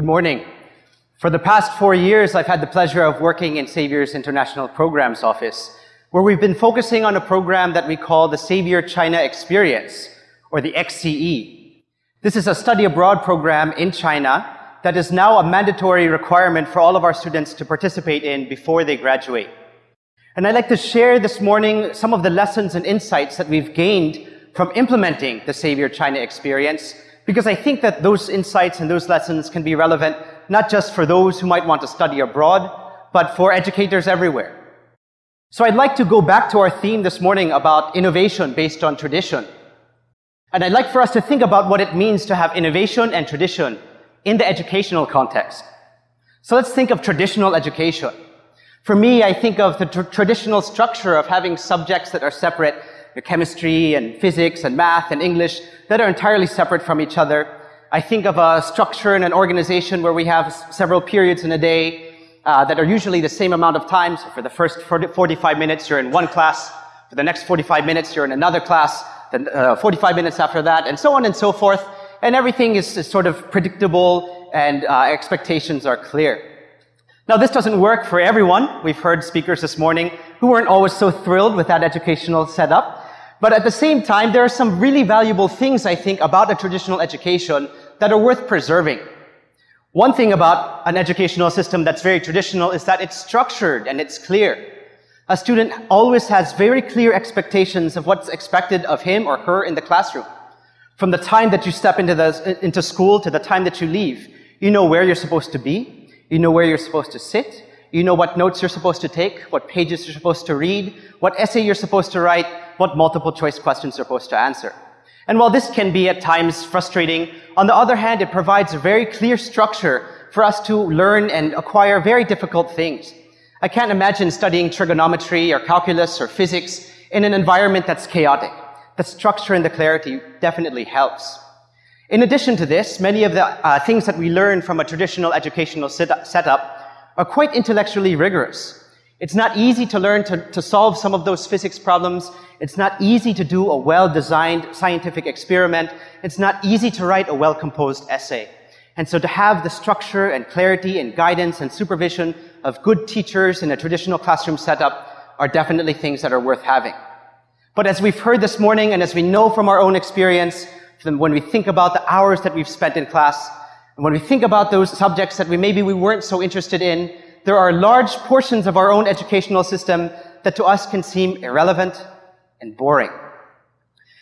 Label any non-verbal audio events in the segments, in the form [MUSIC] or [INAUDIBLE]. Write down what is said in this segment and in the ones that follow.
Good morning. For the past four years, I've had the pleasure of working in Xavier's International Programs Office, where we've been focusing on a program that we call the Xavier China Experience, or the XCE. This is a study abroad program in China that is now a mandatory requirement for all of our students to participate in before they graduate. And I'd like to share this morning some of the lessons and insights that we've gained from implementing the Xavier China experience, because I think that those insights and those lessons can be relevant not just for those who might want to study abroad, but for educators everywhere. So I'd like to go back to our theme this morning about innovation based on tradition. And I'd like for us to think about what it means to have innovation and tradition in the educational context. So let's think of traditional education. For me, I think of the tr traditional structure of having subjects that are separate, chemistry and physics and math and English, that are entirely separate from each other. I think of a structure in an organization where we have several periods in a day uh, that are usually the same amount of time. So for the first 45 minutes, you're in one class. For the next 45 minutes, you're in another class. Then uh, 45 minutes after that, and so on and so forth. And everything is, is sort of predictable and uh, expectations are clear. Now, this doesn't work for everyone. We've heard speakers this morning who weren't always so thrilled with that educational setup. But at the same time, there are some really valuable things, I think, about a traditional education that are worth preserving. One thing about an educational system that's very traditional is that it's structured and it's clear. A student always has very clear expectations of what's expected of him or her in the classroom. From the time that you step into, the, into school to the time that you leave, you know where you're supposed to be, you know where you're supposed to sit. You know what notes you're supposed to take, what pages you're supposed to read, what essay you're supposed to write, what multiple choice questions you're supposed to answer. And while this can be at times frustrating, on the other hand, it provides a very clear structure for us to learn and acquire very difficult things. I can't imagine studying trigonometry or calculus or physics in an environment that's chaotic. The structure and the clarity definitely helps. In addition to this, many of the uh, things that we learn from a traditional educational setup are quite intellectually rigorous. It's not easy to learn to, to solve some of those physics problems. It's not easy to do a well-designed scientific experiment. It's not easy to write a well-composed essay. And so to have the structure and clarity and guidance and supervision of good teachers in a traditional classroom setup are definitely things that are worth having. But as we've heard this morning and as we know from our own experience, when we think about the hours that we've spent in class, and when we think about those subjects that we maybe we weren't so interested in, there are large portions of our own educational system that to us can seem irrelevant and boring.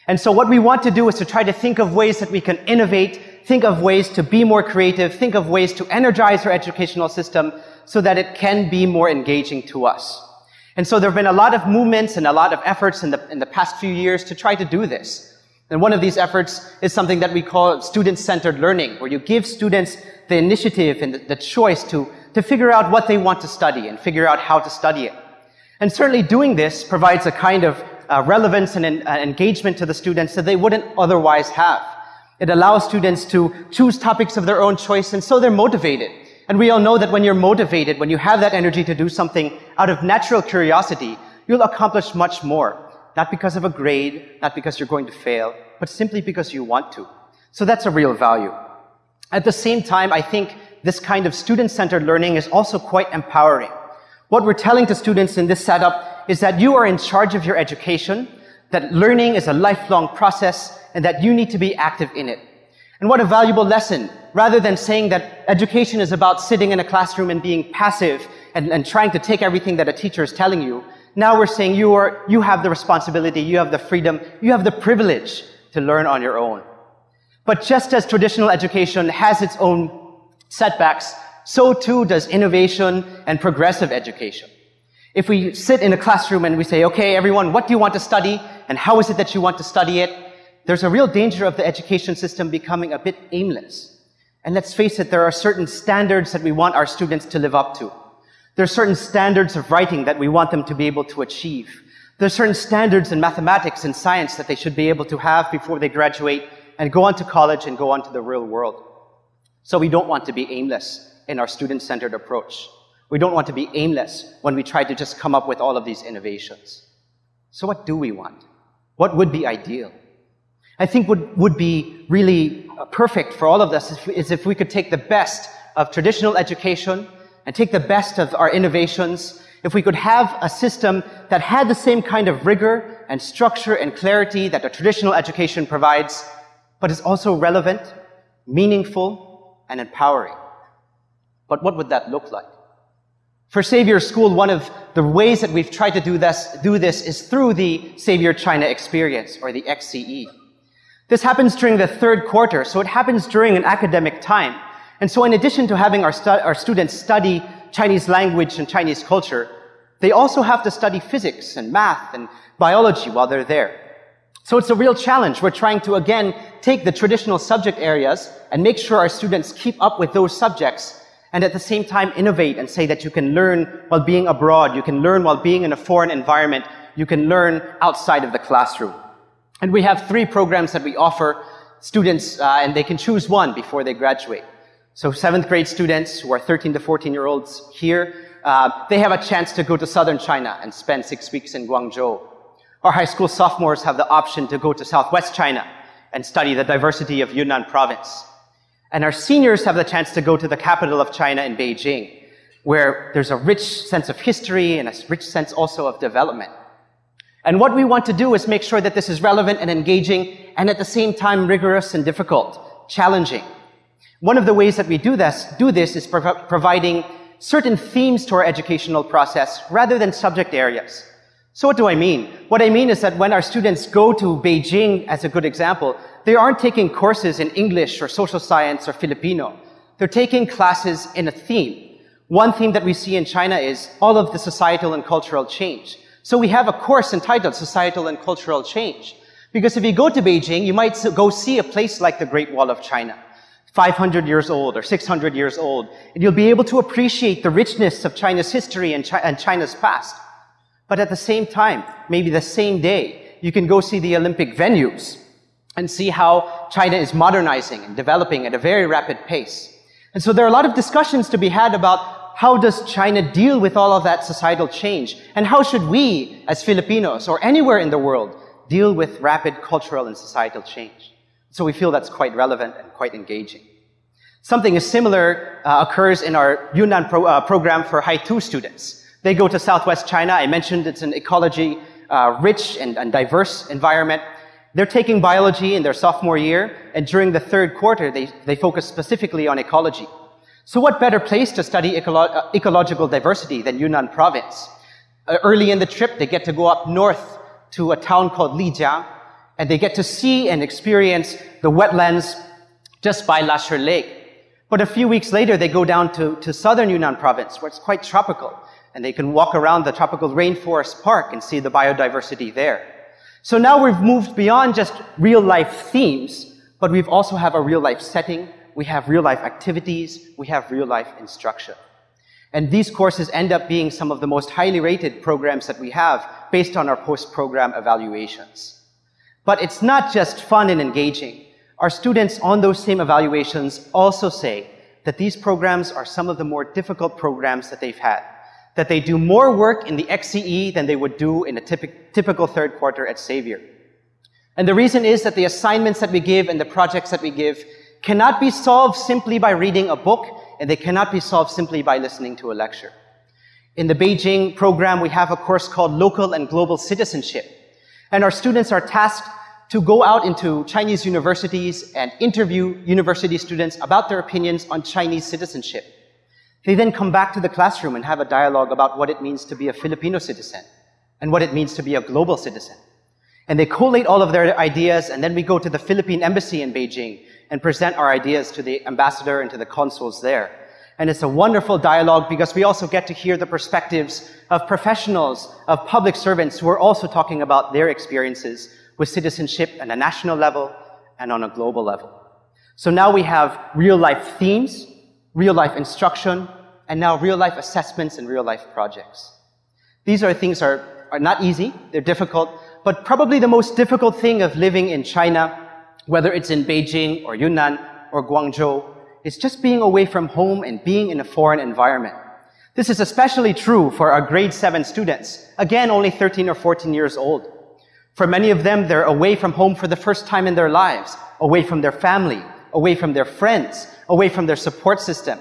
And so what we want to do is to try to think of ways that we can innovate, think of ways to be more creative, think of ways to energize our educational system so that it can be more engaging to us. And so there have been a lot of movements and a lot of efforts in the, in the past few years to try to do this. And one of these efforts is something that we call student-centered learning, where you give students the initiative and the choice to, to figure out what they want to study and figure out how to study it. And certainly doing this provides a kind of uh, relevance and uh, engagement to the students that they wouldn't otherwise have. It allows students to choose topics of their own choice, and so they're motivated. And we all know that when you're motivated, when you have that energy to do something out of natural curiosity, you'll accomplish much more not because of a grade, not because you're going to fail, but simply because you want to. So that's a real value. At the same time, I think this kind of student-centered learning is also quite empowering. What we're telling to students in this setup is that you are in charge of your education, that learning is a lifelong process, and that you need to be active in it. And what a valuable lesson. Rather than saying that education is about sitting in a classroom and being passive and, and trying to take everything that a teacher is telling you, now we're saying you, are, you have the responsibility, you have the freedom, you have the privilege to learn on your own. But just as traditional education has its own setbacks, so too does innovation and progressive education. If we sit in a classroom and we say, okay, everyone, what do you want to study? And how is it that you want to study it? There's a real danger of the education system becoming a bit aimless. And let's face it, there are certain standards that we want our students to live up to. There are certain standards of writing that we want them to be able to achieve. There are certain standards in mathematics and science that they should be able to have before they graduate and go on to college and go on to the real world. So we don't want to be aimless in our student-centered approach. We don't want to be aimless when we try to just come up with all of these innovations. So what do we want? What would be ideal? I think what would be really uh, perfect for all of us is if we could take the best of traditional education and take the best of our innovations, if we could have a system that had the same kind of rigor and structure and clarity that a traditional education provides, but is also relevant, meaningful, and empowering. But what would that look like? For Xavier School, one of the ways that we've tried to do this, do this is through the Xavier China Experience, or the XCE. This happens during the third quarter, so it happens during an academic time. And so in addition to having our, stu- our students study Chinese language and Chinese culture, they also have to study physics and math and biology while they're there. So it's a real challenge. We're trying to, again, take the traditional subject areas and make sure our students keep up with those subjects and at the same time innovate and say that you can learn while being abroad, you can learn while being in a foreign environment, you can learn outside of the classroom. And we have three programs that we offer students, uh, and they can choose one before they graduate. So seventh grade students who are 13 to 14 year olds here, uh, they have a chance to go to southern China and spend six weeks in Guangzhou. Our high school sophomores have the option to go to southwest China and study the diversity of Yunnan province. And our seniors have the chance to go to the capital of China in Beijing, where there's a rich sense of history and a rich sense also of development. And what we want to do is make sure that this is relevant and engaging and at the same time rigorous and difficult, challenging. One of the ways that we do this, do this is prov- providing certain themes to our educational process rather than subject areas. So what do I mean? What I mean is that when our students go to Beijing, as a good example, they aren't taking courses in English or social science or Filipino. They're taking classes in a theme. One theme that we see in China is all of the societal and cultural change. So we have a course entitled Societal and Cultural Change. Because if you go to Beijing, you might go see a place like the Great Wall of China. 500 years old or 600 years old. And you'll be able to appreciate the richness of China's history and, China's past. But at the same time, maybe the same day, you can go see the Olympic venues and see how China is modernizing and developing at a very rapid pace. And so there are a lot of discussions to be had about how does China deal with all of that societal change? And how should we, as Filipinos or anywhere in the world, deal with rapid cultural and societal change? So we feel that's quite relevant and quite engaging. Something similar uh, occurs in our Yunnan pro, uh, program for Hai-Tu students. They go to Southwest China. I mentioned it's an ecology uh, rich and, and diverse environment. They're taking biology in their sophomore year, and during the third quarter, they, they focus specifically on ecology. So what better place to study ecolo- uh, ecological diversity than Yunnan province? Uh, early in the trip, they get to go up north to a town called Lijiang, and they get to see and experience the wetlands just by Lashi Lake. But a few weeks later, they go down to, to southern Yunnan province, where it's quite tropical, and they can walk around the tropical rainforest park and see the biodiversity there. So now we've moved beyond just real life themes, but we've also have a real life setting, we have real life activities, we have real life instruction. And these courses end up being some of the most highly rated programs that we have based on our post-program evaluations. But it's not just fun and engaging. Our students on those same evaluations also say that these programs are some of the more difficult programs that they've had that they do more work in the XCE than they would do in a typic, typical third quarter at Xavier. And the reason is that the assignments that we give and the projects that we give cannot be solved simply by reading a book, and they cannot be solved simply by listening to a lecture. In the Beijing program, we have a course called Local and Global Citizenship. And our students are tasked to go out into Chinese universities and interview university students about their opinions on Chinese citizenship. They then come back to the classroom and have a dialogue about what it means to be a Filipino citizen and what it means to be a global citizen. And they collate all of their ideas, and then we go to the Philippine embassy in Beijing and present our ideas to the ambassador and to the consuls there. And it's a wonderful dialogue because we also get to hear the perspectives of professionals, of public servants who are also talking about their experiences with citizenship at a national level and on a global level. So now we have real life themes, real life instruction, and now real life assessments and real life projects. These are things are, are not easy, they're difficult, but probably the most difficult thing of living in China, whether it's in Beijing or Yunnan or Guangzhou, is just being away from home and being in a foreign environment. This is especially true for our grade 7 students, again only 13 or 14 years old. For many of them, they're away from home for the first time in their lives, away from their family, away from their friends, away from their support system.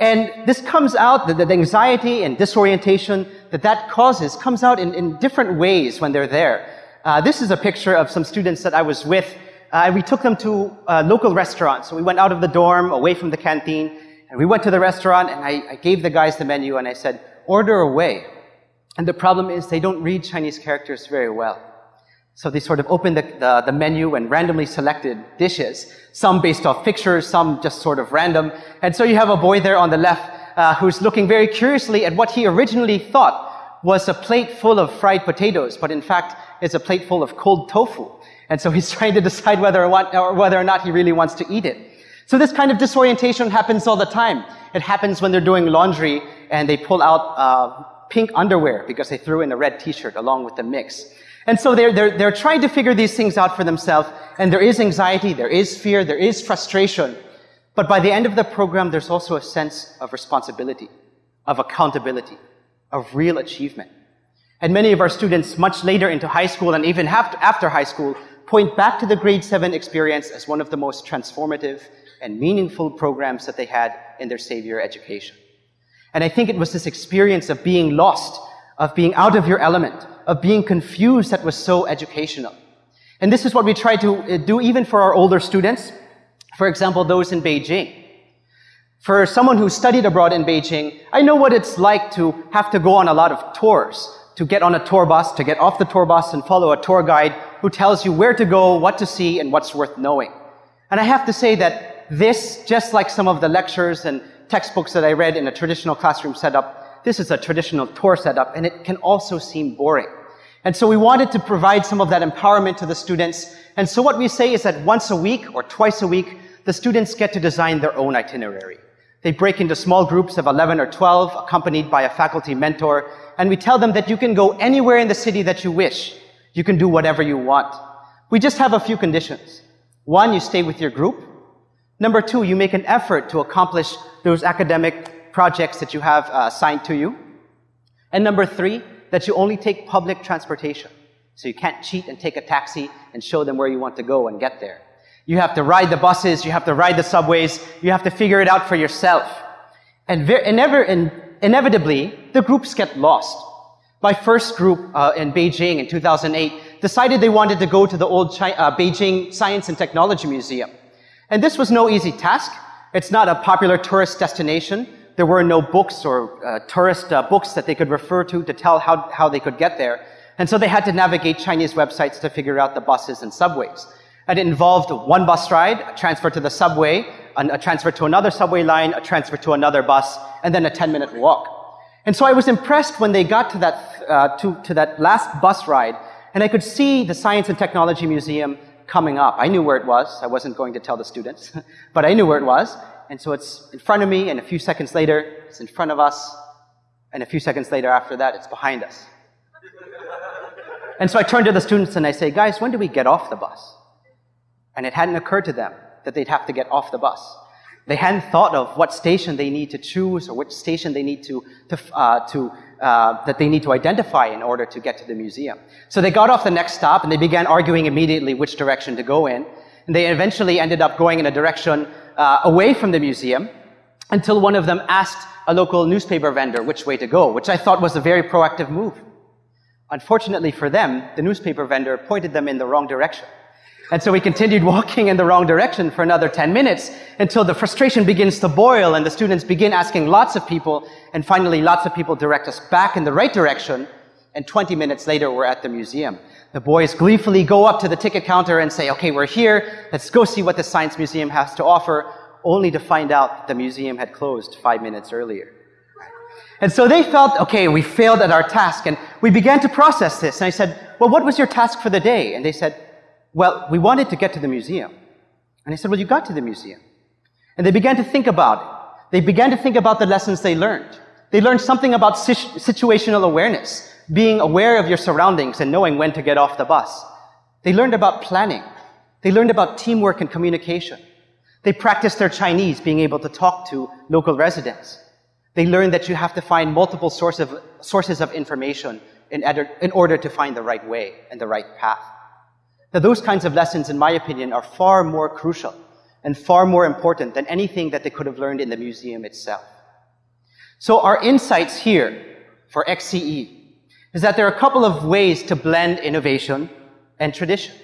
And this comes out, the, the anxiety and disorientation that that causes comes out in, in different ways when they're there. Uh, this is a picture of some students that I was with. Uh, we took them to a local restaurant. So we went out of the dorm, away from the canteen, and we went to the restaurant and I, I gave the guys the menu and I said, order away. And the problem is they don't read Chinese characters very well. So they sort of opened the, the, the, menu and randomly selected dishes, some based off pictures, some just sort of random. And so you have a boy there on the left uh, who's looking very curiously at what he originally thought was a plate full of fried potatoes, but in fact is a plate full of cold tofu. And so he's [LAUGHS] trying to decide whether or, or whether or not he really wants to eat it. So this kind of disorientation happens all the time. It happens when they're doing laundry and they pull out uh, pink underwear because they threw in a red t-shirt along with the mix. And so they're, they're, they're trying to figure these things out for themselves, and there is anxiety, there is fear, there is frustration. But by the end of the program, there's also a sense of responsibility, of accountability, of real achievement. And many of our students, much later into high school and even after high school, point back to the grade 7 experience as one of the most transformative and meaningful programs that they had in their Xavier education. And I think it was this experience of being lost, of being out of your element, of being confused that was so educational. And this is what we try to uh, do even for our older students. For example, those in Beijing. For someone who studied abroad in Beijing, I know what it's like to have to go on a lot of tours, to get on a tour bus, to get off the tour bus and follow a tour guide who tells you where to go, what to see, and what's worth knowing. And I have to say that this, just like some of the lectures and textbooks that I read in a traditional classroom setup, this is a traditional tour setup, and it can also seem boring. And so we wanted to provide some of that empowerment to the students. And so what we say is that once a week or twice a week, the students get to design their own itinerary. They break into small groups of 11 or 12, accompanied by a faculty mentor, and we tell them that you can go anywhere in the city that you wish. You can do whatever you want. We just have a few conditions. One, you stay with your group. Number two, you make an effort to accomplish those academic projects that you have uh, assigned to you. And number three, that you only take public transportation. So you can't cheat and take a taxi and show them where you want to go and get there. You have to ride the buses, you have to ride the subways, you have to figure it out for yourself. And in, inevitably, the groups get lost. My first group uh, in Beijing in 2008 decided they wanted to go to the old uh, Beijing Science and Technology Museum. And this was no easy task. It's not a popular tourist destination there were no books or uh, tourist uh, books that they could refer to to tell how, how they could get there. And so they had to navigate Chinese websites to figure out the buses and subways. And it involved one bus ride, a transfer to the subway, a transfer to another subway line, a transfer to another bus, and then a 10 minute walk. And so I was impressed when they got to that, uh, to, to that last bus ride, and I could see the Science and Technology Museum coming up. I knew where it was. I wasn't going to tell the students, [LAUGHS] but I knew where it was. And so it's in front of me, and a few seconds later, it's in front of us, and a few seconds later after that, it's behind us. [LAUGHS] and so I turn to the students and I say, guys, when do we get off the bus? And it hadn't occurred to them that they'd have to get off the bus. They hadn't thought of what station they need to choose or which station they need to, to, uh, to uh, that they need to identify in order to get to the museum. So they got off the next stop and they began arguing immediately which direction to go in. And they eventually ended up going in a direction uh, away from the museum until one of them asked a local newspaper vendor which way to go, which I thought was a very proactive move. Unfortunately for them, the newspaper vendor pointed them in the wrong direction. And so we continued [LAUGHS] walking in the wrong direction for another 10 minutes until the frustration begins to boil and the students begin asking lots of people and finally lots of people direct us back in the right direction and 20 minutes later we're at the museum. The boys gleefully go up to the ticket counter and say, okay, we're here. Let's go see what the Science Museum has to offer, only to find out the museum had closed five minutes earlier. And so they felt, okay, we failed at our task. And we began to process this. And I said, well, what was your task for the day? And they said, well, we wanted to get to the museum. And I said, well, you got to the museum. And they began to think about it. They began to think about the lessons they learned. They learned something about situational awareness being aware of your surroundings and knowing when to get off the bus. They learned about planning. They learned about teamwork and communication. They practiced their Chinese, being able to talk to local residents. They learned that you have to find multiple source of, sources of information in, in order to find the right way and the right path. Now, those kinds of lessons, in my opinion, are far more crucial and far more important than anything that they could have learned in the museum itself. So our insights here for XCE is that there are a couple of ways to blend innovation and tradition.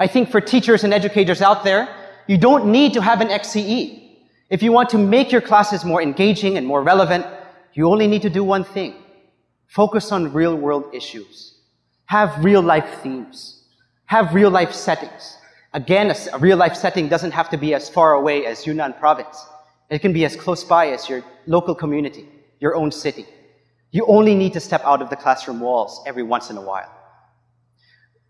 I think for teachers and educators out there, you don't need to have an XCE. If you want to make your classes more engaging and more relevant, you only need to do one thing. Focus on real world issues. Have real life themes. Have real life settings. Again, a, real life setting doesn't have to be as far away as Yunnan province. It can be as close by as your local community, your own city. You only need to step out of the classroom walls every once in a while.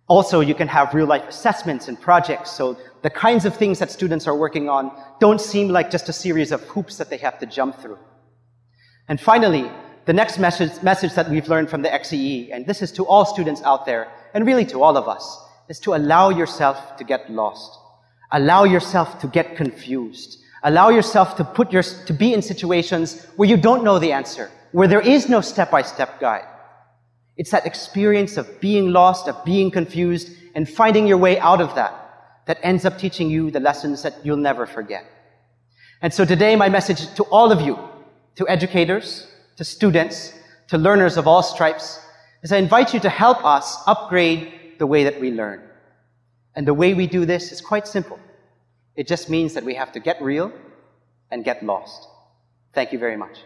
Also, you can have real life assessments and projects, so the kinds of things that students are working on don't seem like just a series of hoops that they have to jump through. And finally, the next message, message that we've learned from the XCE, and this is to all students out there, and really to all of us, is to allow yourself to get lost. Allow yourself to get confused. Allow yourself to put your, to be in situations where you don't know the answer, where there is no step-by-step guide. It's that experience of being lost, of being confused, and finding your way out of that that ends up teaching you the lessons that you'll never forget. And so today, my message to all of you, to educators, to students, to learners of all stripes, is I invite you to help us upgrade the way that we learn. And the way we do this is quite simple. It just means that we have to get real and get lost. Thank you very much.